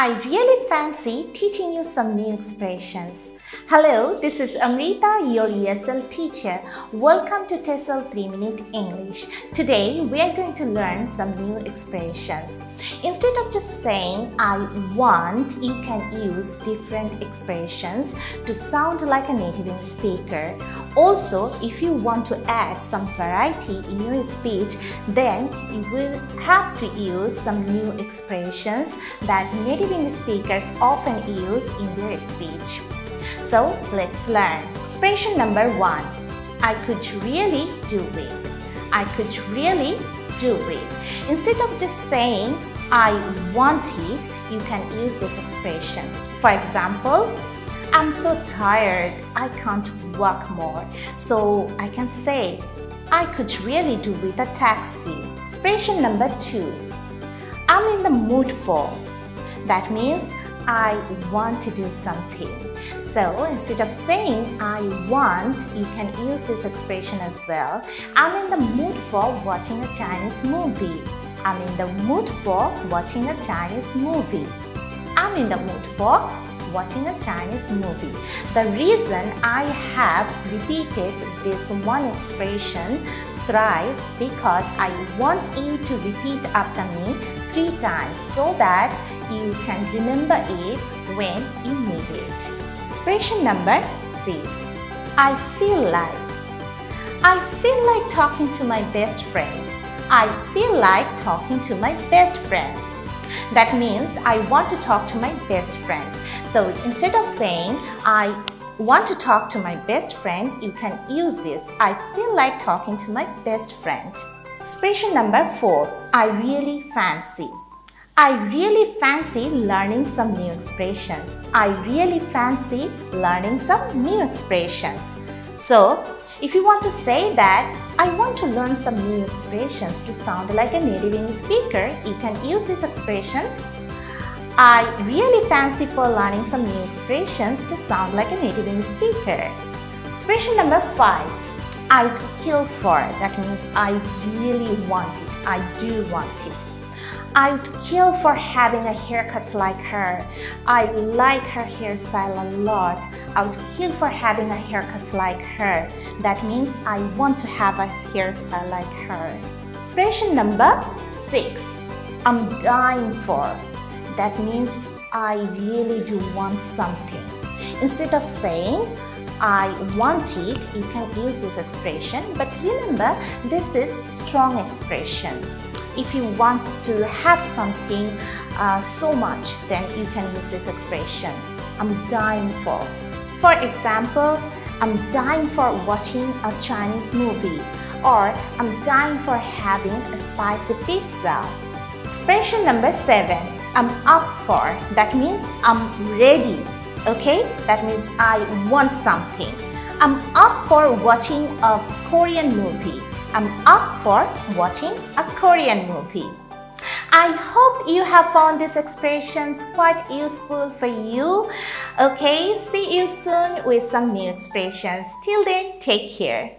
I really fancy teaching you some new expressions. Hello, this is Amrita, your ESL teacher. Welcome to TESOL 3 Minute English. Today, we are going to learn some new expressions. Instead of just saying I want, you can use different expressions to sound like a native English speaker. Also, if you want to add some variety in your speech, then you will have to use some new expressions that native Speakers often use in their speech. So let's learn. Expression number one. I could really do it. I could really do it. Instead of just saying I want it, you can use this expression. For example, I'm so tired, I can't walk more. So I can say, I could really do with a taxi. Expression number two. I'm in the mood for. That means I want to do something. So instead of saying I want, you can use this expression as well. I'm in the mood for watching a Chinese movie. I'm in the mood for watching a Chinese movie. I'm in the mood for watching a Chinese movie. The reason I have repeated this one expression thrice because I want you to repeat after me three times so that you can remember it when you need it. Expression number 3. I feel like. I feel like talking to my best friend. I feel like talking to my best friend. That means I want to talk to my best friend. So instead of saying I want to talk to my best friend, you can use this. I feel like talking to my best friend. Expression number 4. I really fancy. I really fancy learning some new expressions. I really fancy learning some new expressions. So, if you want to say that, I want to learn some new expressions to sound like a native English speaker, you can use this expression. I really fancy for learning some new expressions to sound like a native English speaker. Expression number 5. I'd kill for. it. That means I really want it. I do want it. I would kill for having a haircut like her. I like her hairstyle a lot. I would kill for having a haircut like her. That means I want to have a hairstyle like her. Expression number six. I'm dying for. That means I really do want something. Instead of saying I want it, you can use this expression. But remember, this is strong expression if you want to have something uh, so much, then you can use this expression. I'm dying for. For example, I'm dying for watching a Chinese movie or I'm dying for having a spicy pizza. Expression number seven, I'm up for. That means I'm ready. Okay, that means I want something. I'm up for watching a Korean movie. I'm up for watching a Korean movie. I hope you have found these expressions quite useful for you. Okay, see you soon with some new expressions. Till then, take care.